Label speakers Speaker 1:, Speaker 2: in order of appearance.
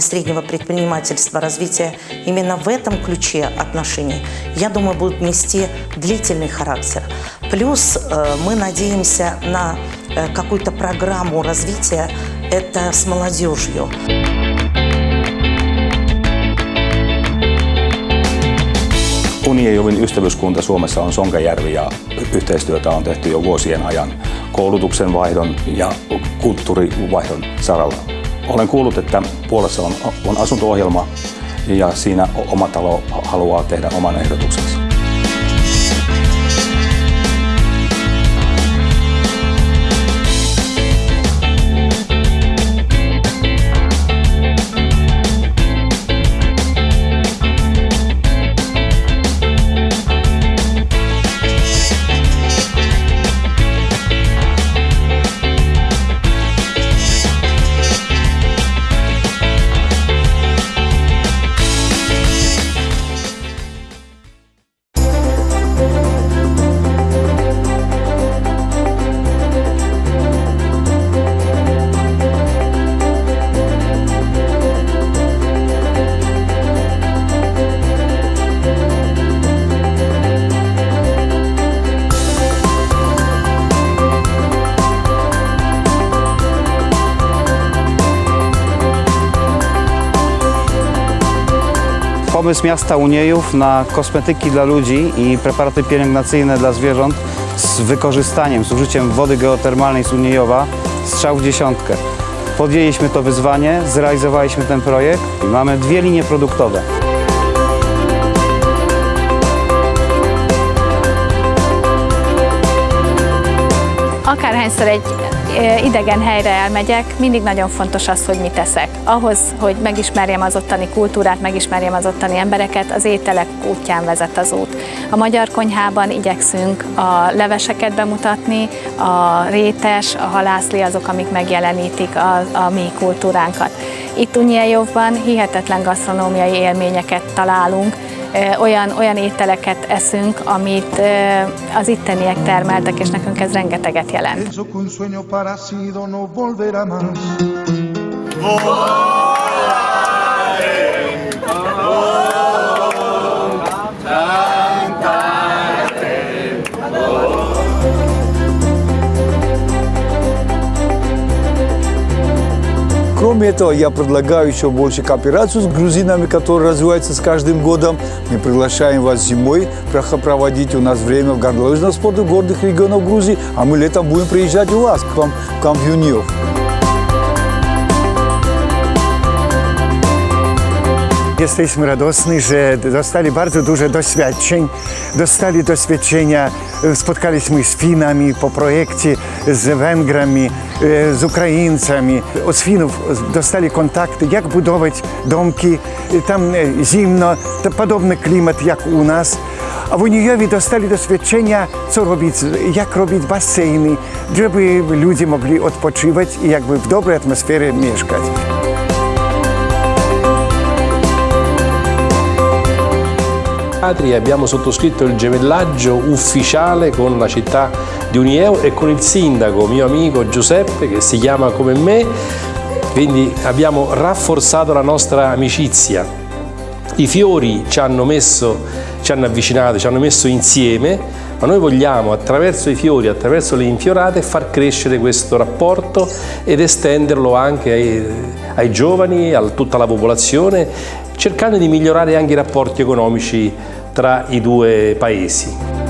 Speaker 1: среднего предпринимательства, развития именно в этом ключе отношений, я думаю, будут нести длительный характер. Плюс э, мы надеемся на э, какую-то программу развития это с молодежью.
Speaker 2: Uniejovin ystävyyskunta Suomessa on Sonkajärvi ja yhteistyötä on tehty jo vuosien ajan koulutuksen vaihdon ja kulttuurivaihdon saralla. Olen kuullut, että Puolassa on, on asunto-ohjelma ja siinä oma talo haluaa tehdä oman ehdotuksensa.
Speaker 3: Pomysł miasta Uniejów na kosmetyki dla ludzi i preparaty pielęgnacyjne dla zwierząt z wykorzystaniem, z użyciem wody geotermalnej z Uniejowa strzał w dziesiątkę. Podjęliśmy to wyzwanie, zrealizowaliśmy ten projekt i mamy dwie linie produktowe.
Speaker 4: Akárhányszor egy idegen helyre elmegyek, mindig nagyon fontos az, hogy mit eszek. Ahhoz, hogy megismerjem az ottani kultúrát, megismerjem az ottani embereket, az ételek útján vezet az út. A magyar konyhában igyekszünk a leveseket bemutatni, a rétes, a halászli azok, amik megjelenítik a, a mi kultúránkat. Itt Unyejóban hihetetlen gasztronómiai élményeket találunk, olyan, olyan ételeket eszünk, amit az itteniek termeltek, és nekünk ez rengeteget jelent.
Speaker 5: Pienso
Speaker 6: Кроме этого, я предлагаю еще больше кооперацию с грузинами, которая развивается с каждым годом. Мы приглашаем вас зимой проводить у нас время в горнолыжном спорте горных регионах Грузии, а мы летом будем приезжать у вас, к вам, в Юниев.
Speaker 7: Jesteśmy radosni, że dostali bardzo dużo doświadczeń. Dostali doświadczenia, e, spotkaliśmy z Finami po projekcie, z Węgrami, e, z Ukraińcami. Od Finów dostali kontakty, jak budować domki. E, Tam zimno, to podobny klimat jak u nas. A w Unijowie dostali doświadczenia, co robić, jak robić baseny, żeby ludzie mogli odpoczywać i jakby w dobrej atmosferze mieszkać.
Speaker 8: E abbiamo sottoscritto il gemellaggio ufficiale con la città di Unieo e con il sindaco, mio amico Giuseppe, che si chiama come me, quindi abbiamo rafforzato la nostra amicizia. I fiori ci hanno messo, ci hanno avvicinato, ci hanno messo insieme, ma noi vogliamo attraverso i fiori, attraverso le infiorate, far crescere questo rapporto ed estenderlo anche ai, ai giovani, a tutta la popolazione, cercando di migliorare anche i rapporti economici tra i due paesi.